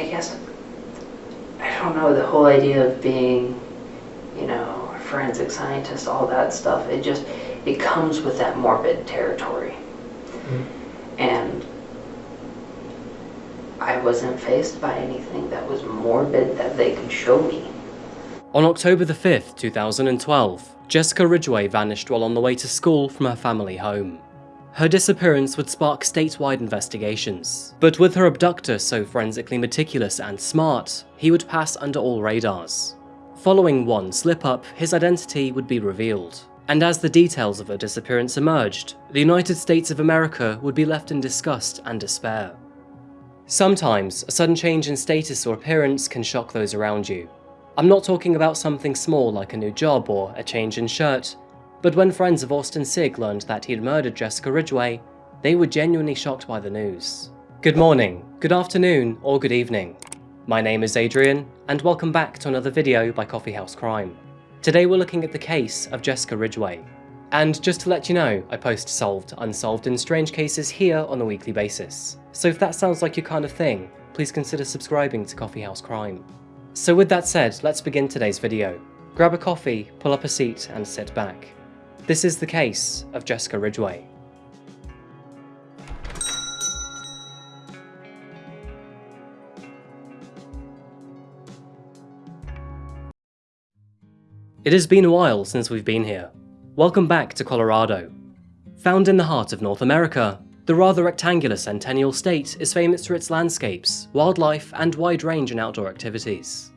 I guess, I don't know, the whole idea of being, you know, a forensic scientist, all that stuff, it just, it comes with that morbid territory. Mm-hmm. And I wasn't faced by anything that was morbid that they could show me. On October the 5th, 2012, Jessica Ridgway vanished while on the way to school from her family home. Her disappearance would spark statewide investigations, but with her abductor so forensically meticulous and smart, he would pass under all radars. Following one slip-up, his identity would be revealed, and as the details of her disappearance emerged, the United States of America would be left in disgust and despair. Sometimes, a sudden change in status or appearance can shock those around you. I'm not talking about something small like a new job or a change in shirt, but when friends of Austin Sigg learned that he'd murdered Jessica Ridgway, they were genuinely shocked by the news. Good morning, good afternoon, or good evening. My name is Adrian, and welcome back to another video by Coffeehouse Crime. Today we're looking at the case of Jessica Ridgway. And just to let you know, I post solved, unsolved, and strange cases here on a weekly basis. So if that sounds like your kind of thing, please consider subscribing to Coffeehouse Crime. So with that said, let's begin today's video. Grab a coffee, pull up a seat, and sit back. This is the case of Jessica Ridgway. It has been a while since we've been here. Welcome back to Colorado. Found in the heart of North America, the rather rectangular centennial state is famous for its landscapes, wildlife, and wide range in outdoor activities.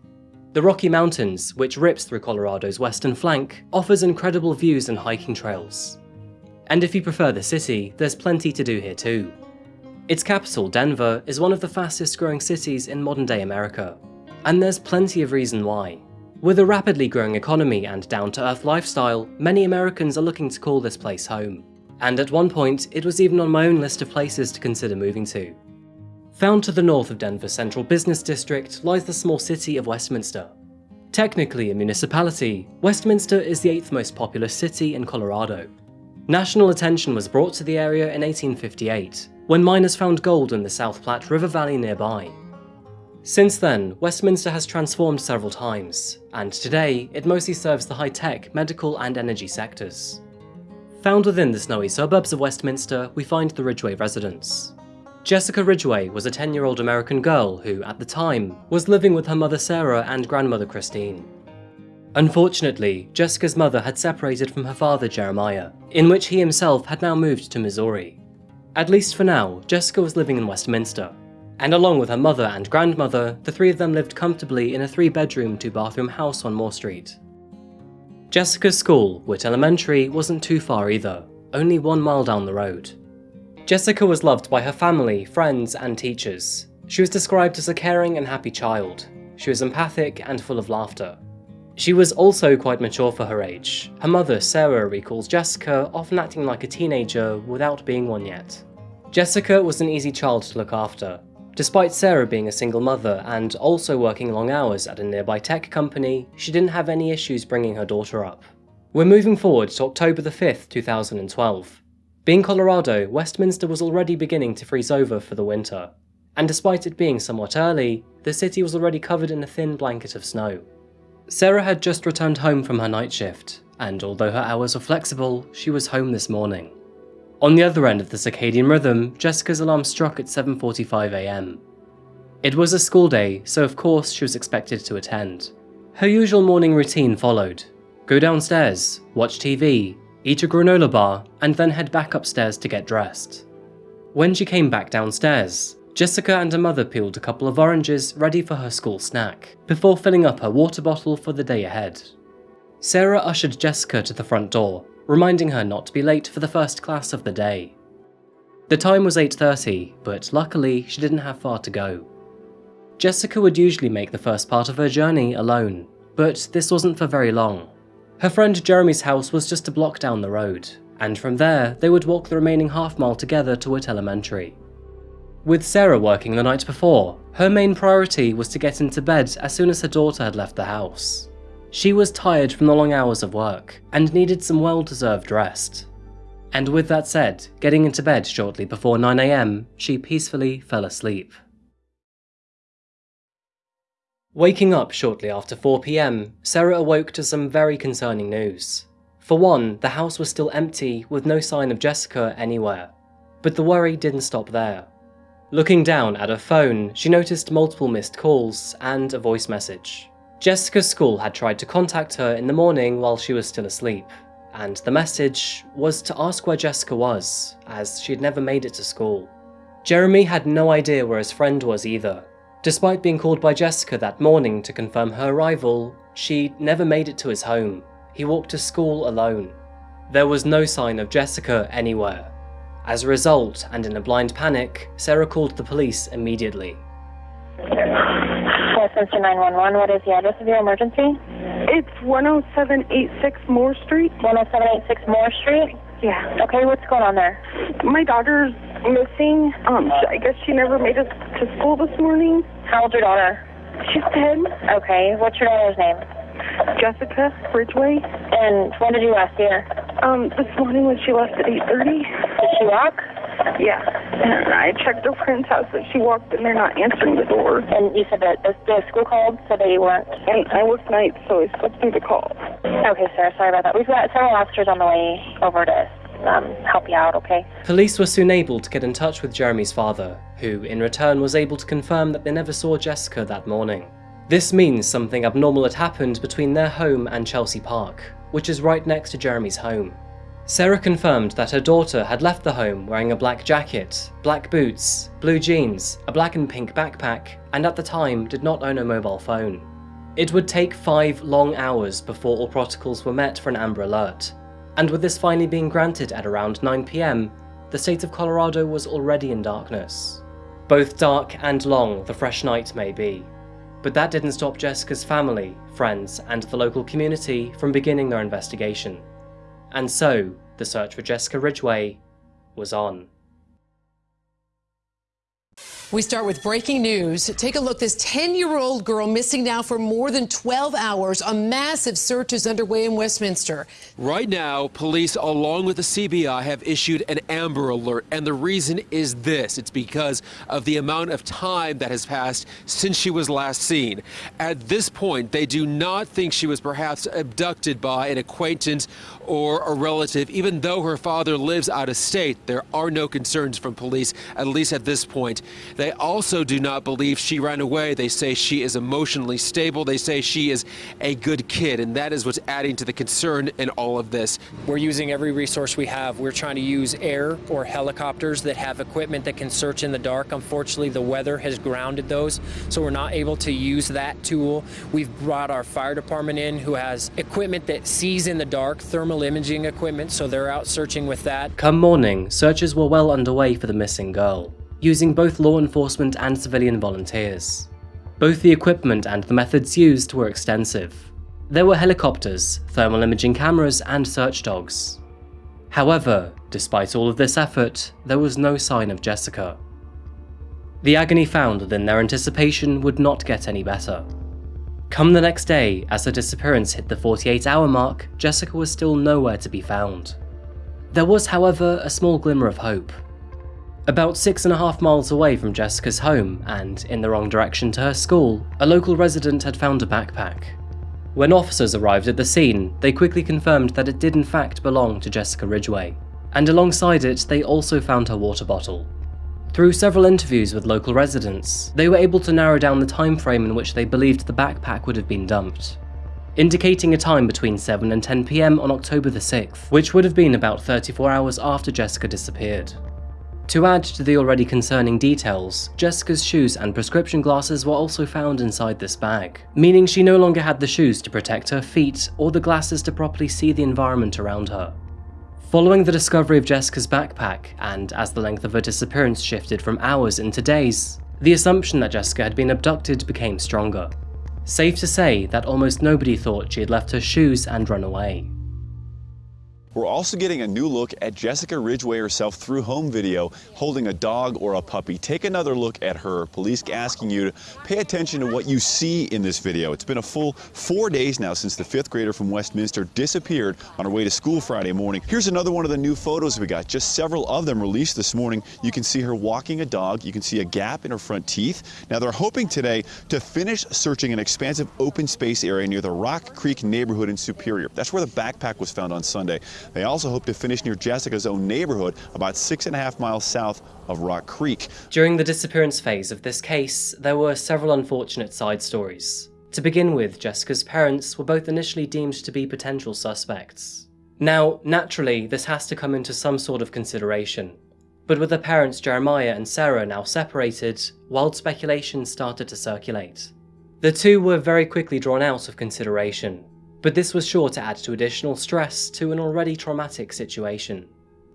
The Rocky Mountains, which rips through Colorado's western flank, offers incredible views and hiking trails. And if you prefer the city, there's plenty to do here too. Its capital, Denver, is one of the fastest growing cities in modern day America. And there's plenty of reason why. With a rapidly growing economy and down-to-earth lifestyle, many Americans are looking to call this place home. And at one point, it was even on my own list of places to consider moving to. Found to the north of Denver's central business district lies the small city of Westminster. Technically a municipality, Westminster is the eighth most populous city in Colorado. National attention was brought to the area in 1858, when miners found gold in the South Platte River Valley nearby. Since then, Westminster has transformed several times, and today it mostly serves the high-tech, medical and energy sectors. Found within the snowy suburbs of Westminster, we find the Ridgway residence. Jessica Ridgway was a 10-year-old American girl who, at the time, was living with her mother Sarah and grandmother Christine. Unfortunately, Jessica's mother had separated from her father Jeremiah, in which he himself had now moved to Missouri. At least for now, Jessica was living in Westminster, and along with her mother and grandmother, the three of them lived comfortably in a three-bedroom, two-bathroom house on Moore Street. Jessica's school, Witt Elementary, wasn't too far either, only one mile down the road. Jessica was loved by her family, friends, and teachers. She was described as a caring and happy child. She was empathic and full of laughter. She was also quite mature for her age. Her mother, Sarah, recalls Jessica often acting like a teenager without being one yet. Jessica was an easy child to look after, Despite Sarah being a single mother and also working long hours at a nearby tech company, she didn't have any issues bringing her daughter up. We're moving forward to October the 5th, 2012. Being Colorado, Westminster was already beginning to freeze over for the winter, and despite it being somewhat early, the city was already covered in a thin blanket of snow. Sarah had just returned home from her night shift, and although her hours were flexible, she was home this morning. On the other end of the circadian rhythm, Jessica's alarm struck at 7.45am. It was a school day, so of course she was expected to attend. Her usual morning routine followed. Go downstairs, watch TV, eat a granola bar, and then head back upstairs to get dressed. When she came back downstairs, Jessica and her mother peeled a couple of oranges ready for her school snack, before filling up her water bottle for the day ahead. Sarah ushered Jessica to the front door reminding her not to be late for the first class of the day. The time was 8.30, but luckily she didn't have far to go. Jessica would usually make the first part of her journey alone, but this wasn't for very long. Her friend Jeremy's house was just a block down the road, and from there they would walk the remaining half mile together to Witt Elementary. With Sarah working the night before, her main priority was to get into bed as soon as her daughter had left the house. She was tired from the long hours of work, and needed some well-deserved rest. And with that said, getting into bed shortly before 9am, she peacefully fell asleep. Waking up shortly after 4pm, Sarah awoke to some very concerning news. For one, the house was still empty with no sign of Jessica anywhere. But the worry didn't stop there. Looking down at her phone, she noticed multiple missed calls and a voice message. Jessica's school had tried to contact her in the morning while she was still asleep, and the message was to ask where Jessica was, as she had never made it to school. Jeremy had no idea where his friend was either. Despite being called by Jessica that morning to confirm her arrival, she never made it to his home. He walked to school alone. There was no sign of Jessica anywhere. As a result, and in a blind panic, Sarah called the police immediately. Westminster 911, what is the address of your emergency? It's 10786 Moore Street. 10786 Moore Street? Yeah. Okay, what's going on there? My daughter's missing. Um, I guess she never made it to school this morning. How old's your daughter? She's 10. Okay, what's your daughter's name? Jessica Ridgway. And when did you last see her? Um, this morning when she left at 8.30. Did she walk? Yeah. And I checked her friend's house that she walked and they're not answering the door. And you said that the, the school called, so they weren't. And I work nights, so I slept through the call. Okay, sir, sorry about that. We've got several officers on the way over to um, help you out, okay? Police were soon able to get in touch with Jeremy's father, who in return was able to confirm that they never saw Jessica that morning. This means something abnormal had happened between their home and Chelsea Park, which is right next to Jeremy's home. Sarah confirmed that her daughter had left the home wearing a black jacket, black boots, blue jeans, a black and pink backpack, and at the time did not own a mobile phone. It would take five long hours before all protocols were met for an Amber Alert, and with this finally being granted at around 9pm, the state of Colorado was already in darkness. Both dark and long the fresh night may be, but that didn't stop Jessica's family, friends, and the local community from beginning their investigation. And so, the search for Jessica Ridgway was on. We start with breaking news. Take a look. This 10 year old girl missing now for more than 12 hours. A massive search is underway in Westminster. Right now, police, along with the CBI, have issued an Amber Alert. And the reason is this it's because of the amount of time that has passed since she was last seen. At this point, they do not think she was perhaps abducted by an acquaintance or a relative. Even though her father lives out of state, there are no concerns from police, at least at this point. They also do not believe she ran away. They say she is emotionally stable. They say she is a good kid, and that is what's adding to the concern in all of this. We're using every resource we have. We're trying to use air or helicopters that have equipment that can search in the dark. Unfortunately, the weather has grounded those, so we're not able to use that tool. We've brought our fire department in who has equipment that sees in the dark, thermal imaging equipment, so they're out searching with that. Come morning, searches were well underway for the missing girl using both law enforcement and civilian volunteers. Both the equipment and the methods used were extensive. There were helicopters, thermal imaging cameras, and search dogs. However, despite all of this effort, there was no sign of Jessica. The agony found within their anticipation would not get any better. Come the next day, as her disappearance hit the 48 hour mark, Jessica was still nowhere to be found. There was, however, a small glimmer of hope. About six and a half miles away from Jessica's home, and in the wrong direction to her school, a local resident had found a backpack. When officers arrived at the scene, they quickly confirmed that it did in fact belong to Jessica Ridgway, and alongside it they also found her water bottle. Through several interviews with local residents, they were able to narrow down the time frame in which they believed the backpack would have been dumped, indicating a time between 7 and 10 pm on October the 6th, which would have been about 34 hours after Jessica disappeared. To add to the already concerning details, Jessica's shoes and prescription glasses were also found inside this bag, meaning she no longer had the shoes to protect her feet or the glasses to properly see the environment around her. Following the discovery of Jessica's backpack, and as the length of her disappearance shifted from hours into days, the assumption that Jessica had been abducted became stronger. Safe to say that almost nobody thought she had left her shoes and run away. We're also getting a new look at Jessica Ridgway herself through home video, holding a dog or a puppy. Take another look at her. Police asking you to pay attention to what you see in this video. It's been a full four days now since the fifth grader from Westminster disappeared on her way to school Friday morning. Here's another one of the new photos we got. Just several of them released this morning. You can see her walking a dog. You can see a gap in her front teeth. Now they're hoping today to finish searching an expansive open space area near the Rock Creek neighborhood in Superior. That's where the backpack was found on Sunday. They also hope to finish near Jessica's own neighborhood, about six and a half miles south of Rock Creek. During the disappearance phase of this case, there were several unfortunate side stories. To begin with, Jessica's parents were both initially deemed to be potential suspects. Now, naturally, this has to come into some sort of consideration. But with the parents Jeremiah and Sarah now separated, wild speculation started to circulate. The two were very quickly drawn out of consideration, but this was sure to add to additional stress to an already traumatic situation.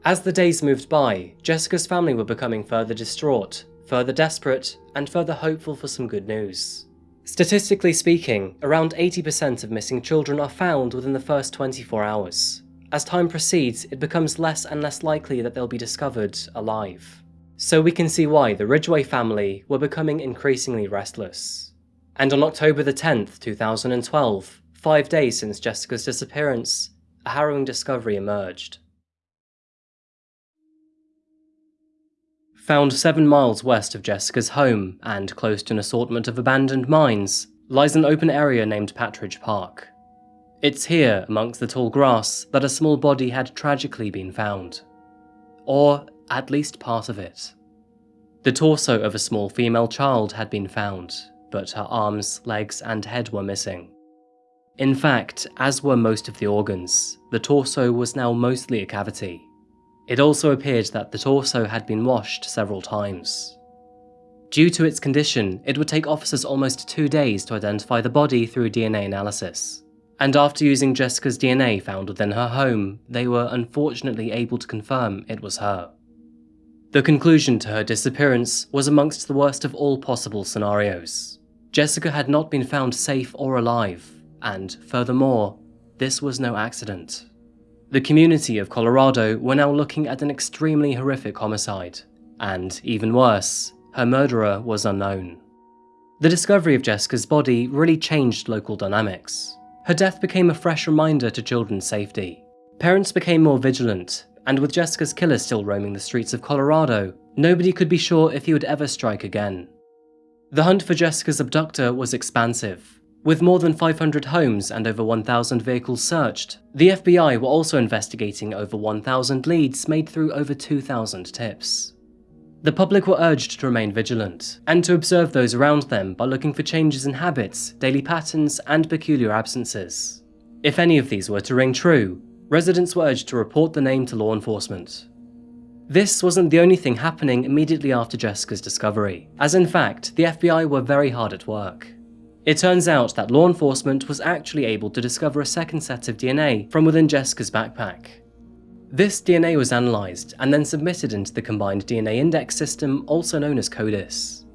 As the days moved by, Jessica's family were becoming further distraught, further desperate, and further hopeful for some good news. Statistically speaking, around 80% of missing children are found within the first 24 hours. As time proceeds, it becomes less and less likely that they'll be discovered alive. So we can see why the Ridgway family were becoming increasingly restless. And on October the 10th, 2012, Five days since Jessica's disappearance, a harrowing discovery emerged. Found seven miles west of Jessica's home, and close to an assortment of abandoned mines, lies an open area named Pattridge Park. It's here, amongst the tall grass, that a small body had tragically been found. Or at least part of it. The torso of a small female child had been found, but her arms, legs, and head were missing. In fact, as were most of the organs, the torso was now mostly a cavity. It also appeared that the torso had been washed several times. Due to its condition, it would take officers almost two days to identify the body through DNA analysis. And after using Jessica's DNA found within her home, they were unfortunately able to confirm it was her. The conclusion to her disappearance was amongst the worst of all possible scenarios. Jessica had not been found safe or alive, and furthermore, this was no accident. The community of Colorado were now looking at an extremely horrific homicide, and even worse, her murderer was unknown. The discovery of Jessica's body really changed local dynamics. Her death became a fresh reminder to children's safety. Parents became more vigilant, and with Jessica's killer still roaming the streets of Colorado, nobody could be sure if he would ever strike again. The hunt for Jessica's abductor was expansive, with more than 500 homes and over 1,000 vehicles searched, the FBI were also investigating over 1,000 leads made through over 2,000 tips. The public were urged to remain vigilant, and to observe those around them by looking for changes in habits, daily patterns, and peculiar absences. If any of these were to ring true, residents were urged to report the name to law enforcement. This wasn't the only thing happening immediately after Jessica's discovery, as in fact, the FBI were very hard at work. It turns out that law enforcement was actually able to discover a second set of DNA from within Jessica's backpack. This DNA was analysed and then submitted into the Combined DNA Index system, also known as CODIS.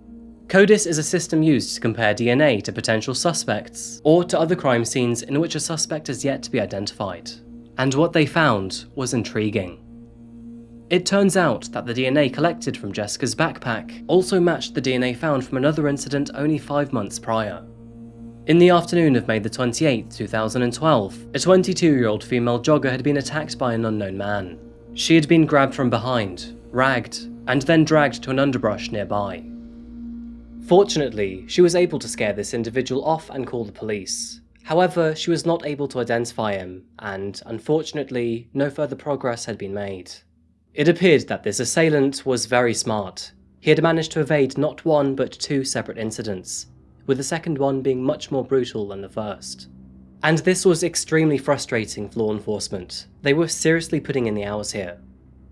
CODIS is a system used to compare DNA to potential suspects, or to other crime scenes in which a suspect is yet to be identified. And what they found was intriguing. It turns out that the DNA collected from Jessica's backpack also matched the DNA found from another incident only five months prior. In the afternoon of May the 28, 2012, a 22-year-old female jogger had been attacked by an unknown man. She had been grabbed from behind, ragged, and then dragged to an underbrush nearby. Fortunately, she was able to scare this individual off and call the police. However, she was not able to identify him, and unfortunately, no further progress had been made. It appeared that this assailant was very smart. He had managed to evade not one but two separate incidents, with the second one being much more brutal than the first. And this was extremely frustrating for law enforcement. They were seriously putting in the hours here.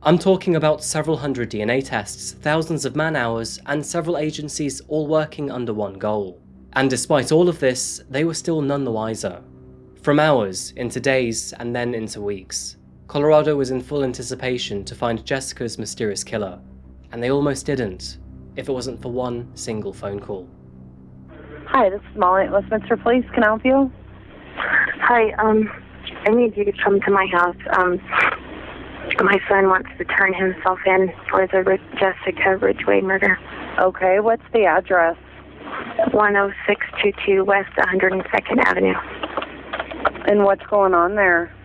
I'm talking about several hundred DNA tests, thousands of man hours, and several agencies all working under one goal. And despite all of this, they were still none the wiser. From hours, into days, and then into weeks, Colorado was in full anticipation to find Jessica's mysterious killer, and they almost didn't, if it wasn't for one single phone call. Hi, this is Molly at Westminster Police. Can I help you? Hi, um, I need you to come to my house. Um, my son wants to turn himself in for the Jessica Ridgway murder. Okay, what's the address? 10622 West 102nd Avenue. And what's going on there?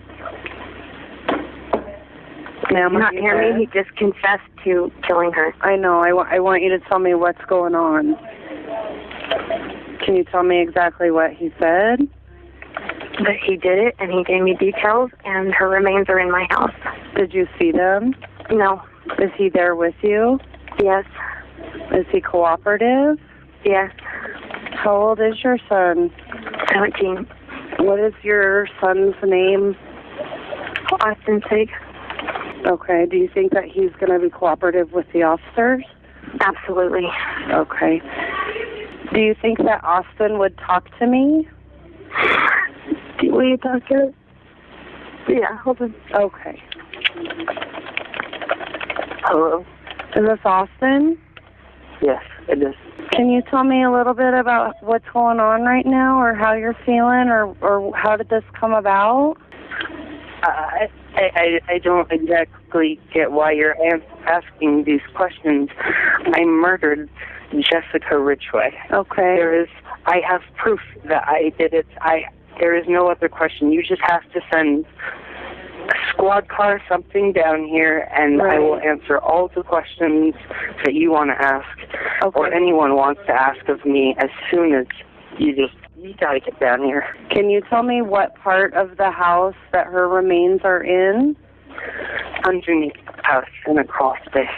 Ma'am, not hear me? He just confessed to killing her. I know. I, wa- I want you to tell me what's going on. Can you tell me exactly what he said? But he did it, and he gave me details, and her remains are in my house. Did you see them? No. Is he there with you? Yes. Is he cooperative? Yes. How old is your son? 17. What is your son's name? Austin Sigg. Okay. Do you think that he's going to be cooperative with the officers? Absolutely. Okay. Do you think that Austin would talk to me? Will you talk to him? Yeah, hold on. Okay. Hello? Is this Austin? Yes, it is. Can you tell me a little bit about what's going on right now or how you're feeling or, or how did this come about? Uh, I, I, I don't exactly get why you're asking these questions. I murdered Jessica Ridgway. Okay. There is, I have proof that I did it. I, there is no other question. You just have to send a squad car something down here, and I will answer all the questions that you want to ask, or anyone wants to ask of me as soon as you just you gotta get down here. Can you tell me what part of the house that her remains are in? Underneath the house and across this.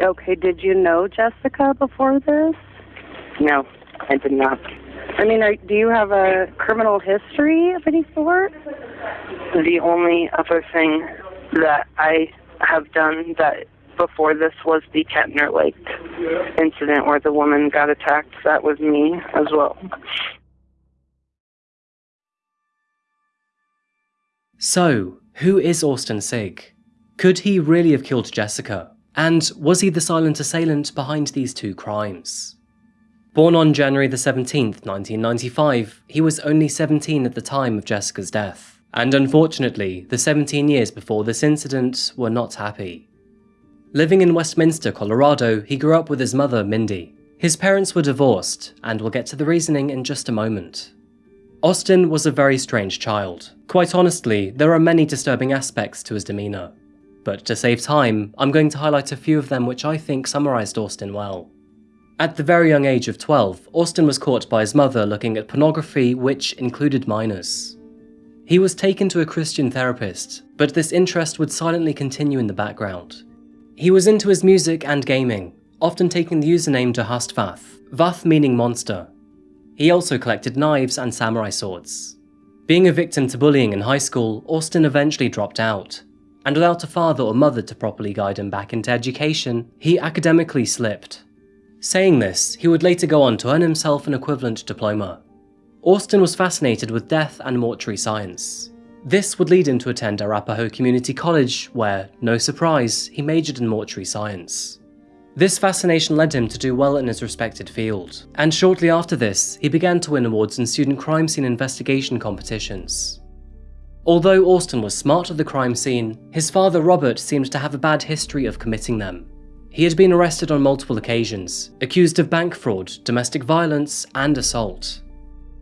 Okay, did you know Jessica before this? No, I did not. I mean, are, do you have a criminal history of any sort? The only other thing that I have done that before this was the Ketner Lake incident where the woman got attacked. That was me as well. So, who is Austin Sigg? Could he really have killed Jessica? And was he the silent assailant behind these two crimes? Born on January the 17th, 1995, he was only 17 at the time of Jessica's death. And unfortunately, the 17 years before this incident were not happy. Living in Westminster, Colorado, he grew up with his mother, Mindy. His parents were divorced, and we'll get to the reasoning in just a moment. Austin was a very strange child. Quite honestly, there are many disturbing aspects to his demeanour. But to save time, I'm going to highlight a few of them which I think summarised Austin well. At the very young age of 12, Austin was caught by his mother looking at pornography which included minors. He was taken to a Christian therapist, but this interest would silently continue in the background. He was into his music and gaming, often taking the username Dahastvath, Vath meaning monster. He also collected knives and samurai swords. Being a victim to bullying in high school, Austin eventually dropped out, and without a father or mother to properly guide him back into education, he academically slipped. Saying this, he would later go on to earn himself an equivalent diploma. Austin was fascinated with death and mortuary science. This would lead him to attend Arapahoe Community College, where, no surprise, he majored in mortuary science. This fascination led him to do well in his respected field, and shortly after this, he began to win awards in student crime scene investigation competitions. Although Austin was smart at the crime scene, his father Robert seemed to have a bad history of committing them. He had been arrested on multiple occasions, accused of bank fraud, domestic violence, and assault.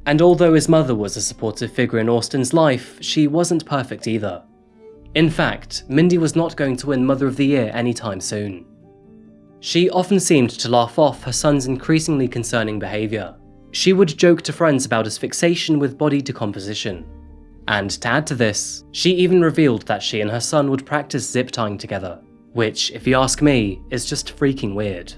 And although his mother was a supportive figure in Austin's life, she wasn't perfect either. In fact, Mindy was not going to win Mother of the Year anytime soon. She often seemed to laugh off her son's increasingly concerning behaviour. She would joke to friends about his fixation with body decomposition. And to add to this, she even revealed that she and her son would practice zip tying together, which, if you ask me, is just freaking weird.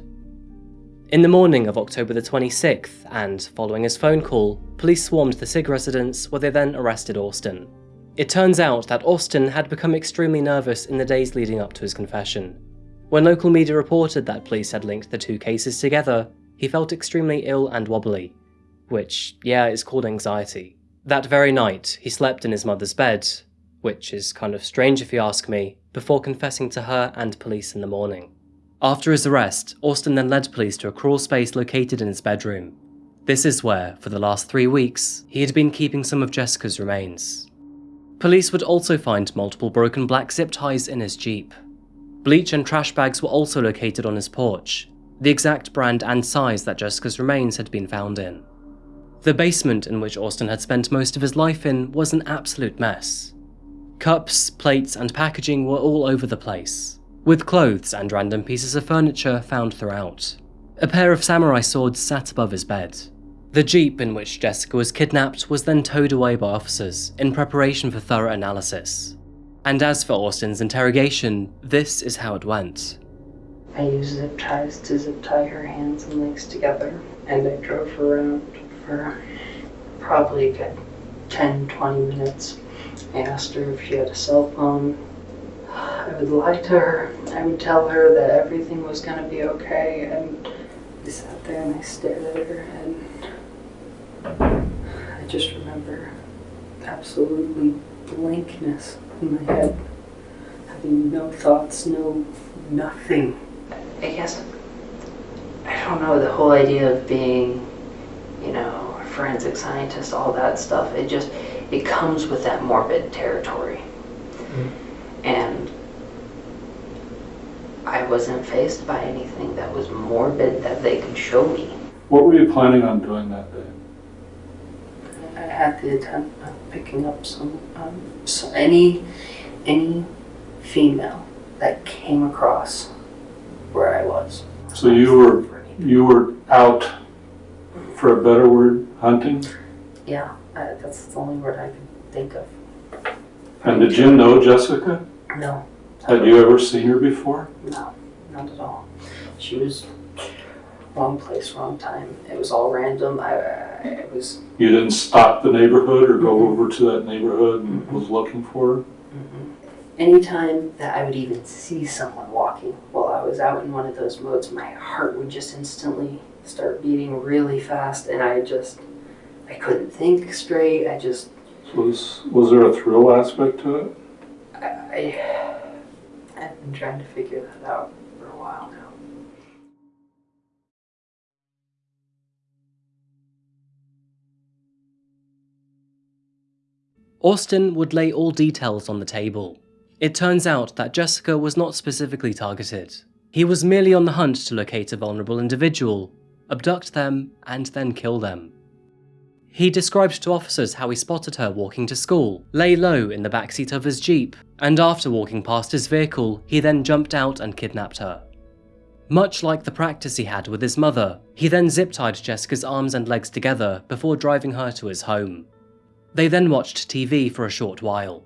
In the morning of October the 26th, and following his phone call, police swarmed the Sigg residence where they then arrested Austin. It turns out that Austin had become extremely nervous in the days leading up to his confession. When local media reported that police had linked the two cases together, he felt extremely ill and wobbly, which, yeah, is called anxiety. That very night, he slept in his mother's bed, which is kind of strange if you ask me, before confessing to her and police in the morning. After his arrest, Austin then led police to a crawl space located in his bedroom. This is where, for the last three weeks, he had been keeping some of Jessica's remains. Police would also find multiple broken black zip ties in his Jeep. Bleach and trash bags were also located on his porch, the exact brand and size that Jessica's remains had been found in. The basement in which Austin had spent most of his life in was an absolute mess. Cups, plates, and packaging were all over the place, with clothes and random pieces of furniture found throughout. A pair of samurai swords sat above his bed. The jeep in which Jessica was kidnapped was then towed away by officers in preparation for thorough analysis. And as for Austin's interrogation, this is how it went. I used zip ties to zip tie her hands and legs together, and I drove her around for probably a good 10 20 minutes. I asked her if she had a cell phone. I would lie to her. I would tell her that everything was going to be okay, and I sat there and I stared at her, and I just remember absolutely blankness in my head, having no thoughts, no nothing. I guess I don't know the whole idea of being, forensic scientist, all that stuff. It just it comes with that morbid territory, and I wasn't faced by anything that was morbid that they could show me. What were you planning on doing that day? I had the intent of picking up some, um, so any, any female that came across where I was. So you were you were out, for a better word, hunting. Yeah, uh, that's the only word I can think of. And did you know Jessica? No, Had you ever seen her before? no, not at all. She was wrong place, wrong time. It was all random. I, I it was You didn't stop the neighborhood or go over to that neighborhood and was looking for her? anytime that I would even see someone walking while I was out in one of those modes, my heart would just instantly start beating really fast, and I just I couldn't think straight. I just Was was there a thrill aspect to it? I, I I've been trying to figure that out for a while now. Austin would lay all details on the table. It turns out that Jessica was not specifically targeted. He was merely on the hunt to locate a vulnerable individual, abduct them, and then kill them. He described to officers how he spotted her walking to school, lay low in the backseat of his Jeep, and after walking past his vehicle, he then jumped out and kidnapped her. Much like the practice he had with his mother, he then zip-tied Jessica's arms and legs together before driving her to his home. They then watched TV for a short while.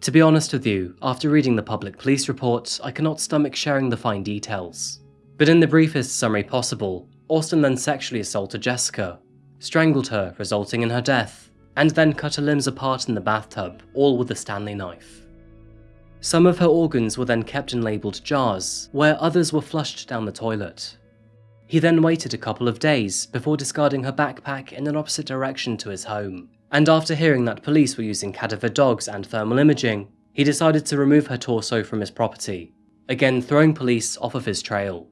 To be honest with you, after reading the public police report, I cannot stomach sharing the fine details. But in the briefest summary possible, Austin then sexually assaulted Jessica, strangled her, resulting in her death, and then cut her limbs apart in the bathtub, all with a Stanley knife. Some of her organs were then kept in labelled jars, where others were flushed down the toilet. He then waited a couple of days before discarding her backpack in an opposite direction to his home, and after hearing that police were using cadaver dogs and thermal imaging, he decided to remove her torso from his property, again throwing police off of his trail.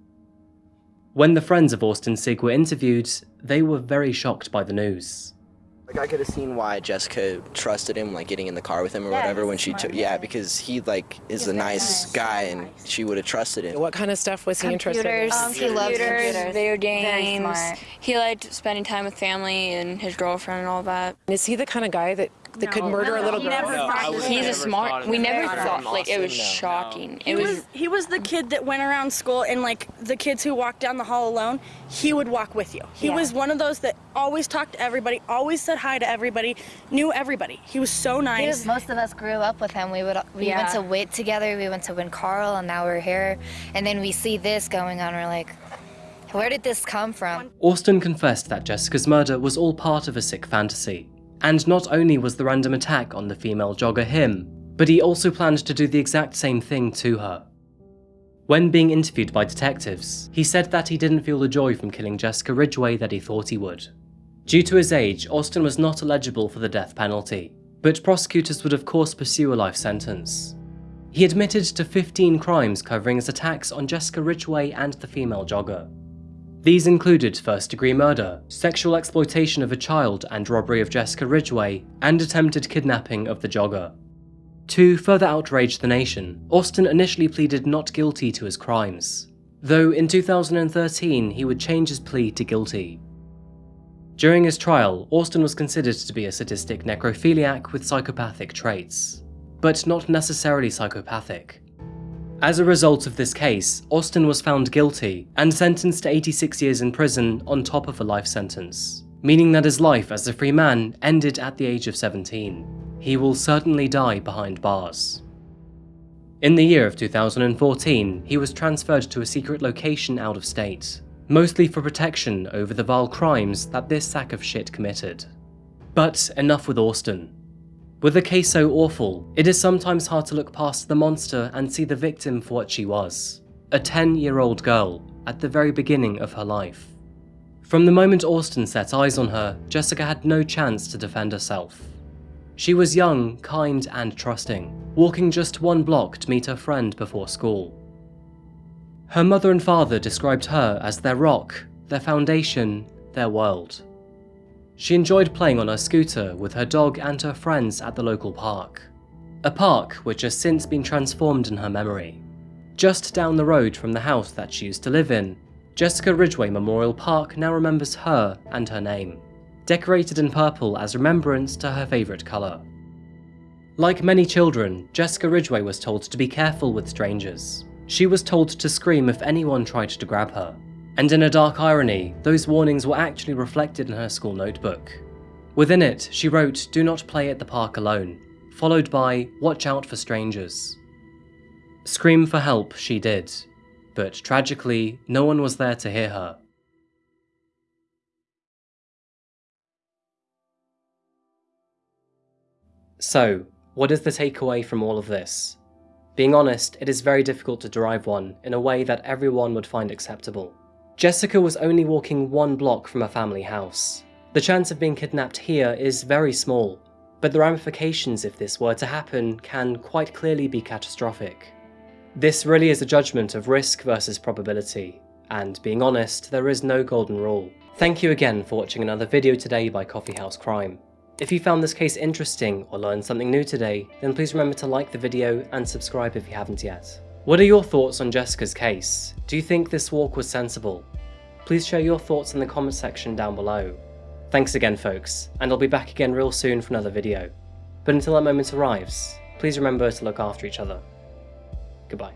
When the friends of Austin Sigg were interviewed, they were very shocked by the news. Like I could have seen why Jessica trusted him, like getting in the car with him or Yeah, whatever when she took. Yeah, because he like is He's a nice nice. guy and she would have trusted him. What kind of stuff was he interested in? Computers. Um, he loves computers. video Very games. smart. He liked spending time with family and his girlfriend and all that. Is he the kind of guy that, that could murder a little he girl? never No, I would He's a smart. We never Very thought like it was no. shocking. He It was, was he was the kid that went around school and like the kids who walked down the hall alone, he would walk with you. He Yeah. was one of those that always talked to everybody, always said hi to everybody, knew everybody. He was so nice. was, most of us grew up with him. We would we Yeah. went to Witt together. We went to Wayne Carle, and now we're here. And then we see this going on. We're like, where did this come from? Austin confessed that Jessica's murder was all part of a sick fantasy. And not only was the random attack on the female jogger him, but he also planned to do the exact same thing to her. When being interviewed by detectives, he said that he didn't feel the joy from killing Jessica Ridgway that he thought he would. Due to his age, Austin was not eligible for the death penalty, but prosecutors would of course pursue a life sentence. He admitted to 15 crimes covering his attacks on Jessica Ridgway and the female jogger. These included first degree murder, sexual exploitation of a child and robbery of Jessica Ridgway, and attempted kidnapping of the jogger. To further outrage the nation, Austin initially pleaded not guilty to his crimes, though in 2013 he would change his plea to guilty. During his trial, Austin was considered to be a sadistic necrophiliac with psychopathic traits, but not necessarily psychopathic. As a result of this case, Austin was found guilty and sentenced to 86 years in prison on top of a life sentence, meaning that his life as a free man ended at the age of 17. He will certainly die behind bars. In the year of 2014, he was transferred to a secret location out of state, mostly for protection over the vile crimes that this sack of shit committed. But enough with Austin. With a case so awful, it is sometimes hard to look past the monster and see the victim for what she was. A 10 year old girl, at the very beginning of her life. From the moment Austin set eyes on her, Jessica had no chance to defend herself. She was young, kind, and trusting, walking just one block to meet her friend before school. Her mother and father described her as their rock, their foundation, their world. She enjoyed playing on her scooter with her dog and her friends at the local park. A park which has since been transformed in her memory. Just down the road from the house that she used to live in, Jessica Ridgway Memorial Park now remembers her and her name, decorated in purple as remembrance to her favourite colour. Like many children, Jessica Ridgway was told to be careful with strangers. She was told to scream if anyone tried to grab her, and in a dark irony, those warnings were actually reflected in her school notebook. Within it, she wrote, do not play at the park alone, followed by, watch out for strangers. Scream for help she did, but tragically, no one was there to hear her. So, what is the takeaway from all of this? Being honest, it is very difficult to derive one in a way that everyone would find acceptable. Jessica was only walking one block from a family house. The chance of being kidnapped here is very small, but the ramifications if this were to happen can quite clearly be catastrophic. This really is a judgment of risk versus probability, and being honest, there is no golden rule. Thank you again for watching another video today by Coffee House Crime. If you found this case interesting or learned something new today, then please remember to like the video and subscribe if you haven't yet. What are your thoughts on Jessica's case? Do you think this walk was sensible? Please share your thoughts in the comment section down below. Thanks again folks, and I'll be back again real soon for another video. But until that moment arrives, please remember to look after each other. Goodbye.